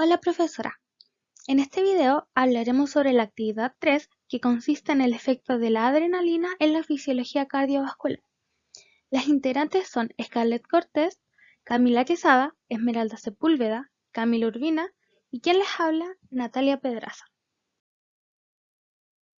Hola profesora. En este video hablaremos sobre la actividad 3 que consiste en el efecto de la adrenalina en la fisiología cardiovascular. Las integrantes son Scarlett Cortés, Camila Quesada, Esmeralda Sepúlveda, Camila Urbina y quien les habla, Natalia Pedraza.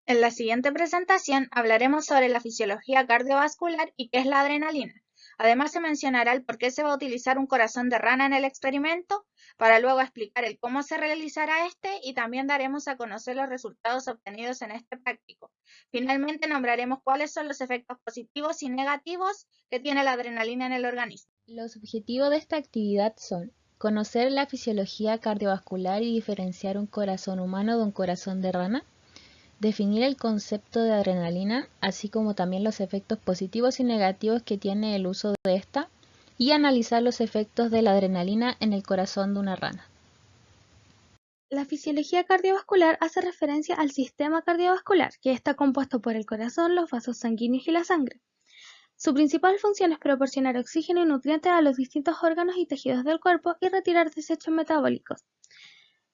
En la siguiente presentación hablaremos sobre la fisiología cardiovascular y qué es la adrenalina. Además se mencionará el por qué se va a utilizar un corazón de rana en el experimento, para luego explicar el cómo se realizará este y también daremos a conocer los resultados obtenidos en este práctico. Finalmente nombraremos cuáles son los efectos positivos y negativos que tiene la adrenalina en el organismo. Los objetivos de esta actividad son conocer la fisiología cardiovascular y diferenciar un corazón humano de un corazón de rana, definir el concepto de adrenalina, así como también los efectos positivos y negativos que tiene el uso de esta, y analizar los efectos de la adrenalina en el corazón de una rana. La fisiología cardiovascular hace referencia al sistema cardiovascular, que está compuesto por el corazón, los vasos sanguíneos y la sangre. Su principal función es proporcionar oxígeno y nutrientes a los distintos órganos y tejidos del cuerpo y retirar desechos metabólicos.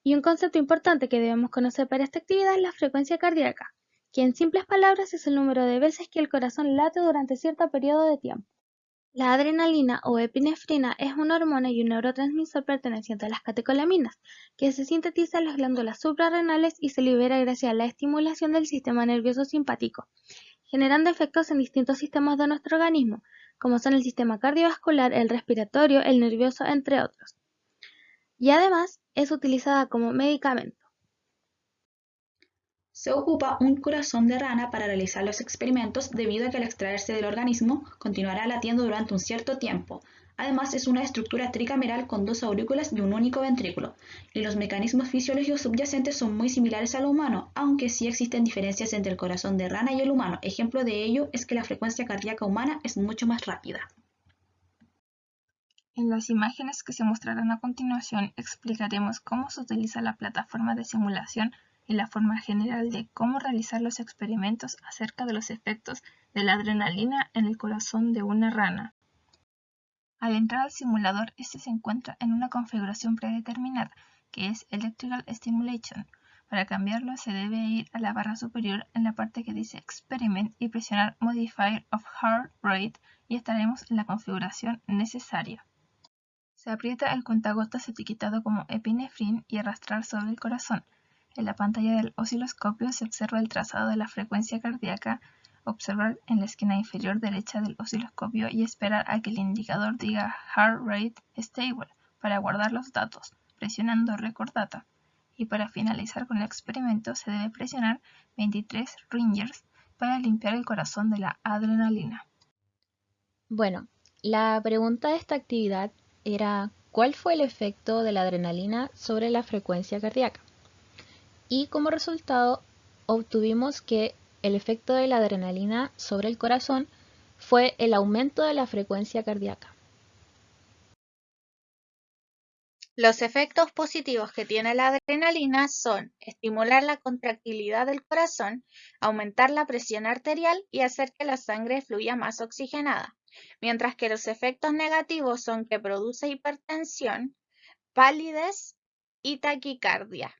Y un concepto importante que debemos conocer para esta actividad es la frecuencia cardíaca, que en simples palabras es el número de veces que el corazón late durante cierto periodo de tiempo. La adrenalina o epinefrina es una hormona y un neurotransmisor perteneciente a las catecolaminas, que se sintetiza en las glándulas suprarrenales y se libera gracias a la estimulación del sistema nervioso simpático, generando efectos en distintos sistemas de nuestro organismo, como son el sistema cardiovascular, el respiratorio, el nervioso, entre otros. Y además es utilizada como medicamento. Se ocupa un corazón de rana para realizar los experimentos debido a que al extraerse del organismo continuará latiendo durante un cierto tiempo. Además es una estructura tricameral con dos aurículas y un único ventrículo, y los mecanismos fisiológicos subyacentes son muy similares al humano, aunque sí existen diferencias entre el corazón de rana y el humano. Ejemplo de ello es que la frecuencia cardíaca humana es mucho más rápida. En las imágenes que se mostrarán a continuación explicaremos cómo se utiliza la plataforma de simulación y la forma general de cómo realizar los experimentos acerca de los efectos de la adrenalina en el corazón de una rana. Al entrar al simulador, este se encuentra en una configuración predeterminada, que es Electrical Stimulation. Para cambiarlo se debe ir a la barra superior en la parte que dice Experiment y presionar Modifier of Heart Rate y estaremos en la configuración necesaria. Se aprieta el cuentagotas etiquetado como epinefrin y arrastrar sobre el corazón. En la pantalla del osciloscopio se observa el trazado de la frecuencia cardíaca, observar en la esquina inferior derecha del osciloscopio y esperar a que el indicador diga Heart Rate Stable para guardar los datos, presionando Record Data. Y para finalizar con el experimento se debe presionar 23 ringers para limpiar el corazón de la adrenalina. Bueno, la pregunta de esta actividad era cuál fue el efecto de la adrenalina sobre la frecuencia cardíaca. Y como resultado obtuvimos que el efecto de la adrenalina sobre el corazón fue el aumento de la frecuencia cardíaca. Los efectos positivos que tiene la adrenalina son estimular la contractilidad del corazón, aumentar la presión arterial y hacer que la sangre fluya más oxigenada mientras que los efectos negativos son que produce hipertensión, palidez y taquicardia.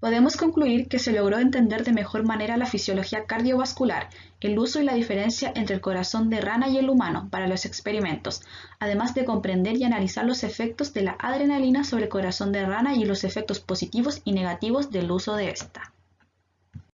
Podemos concluir que se logró entender de mejor manera la fisiología cardiovascular, el uso y la diferencia entre el corazón de rana y el humano para los experimentos, además de comprender y analizar los efectos de la adrenalina sobre el corazón de rana y los efectos positivos y negativos del uso de esta.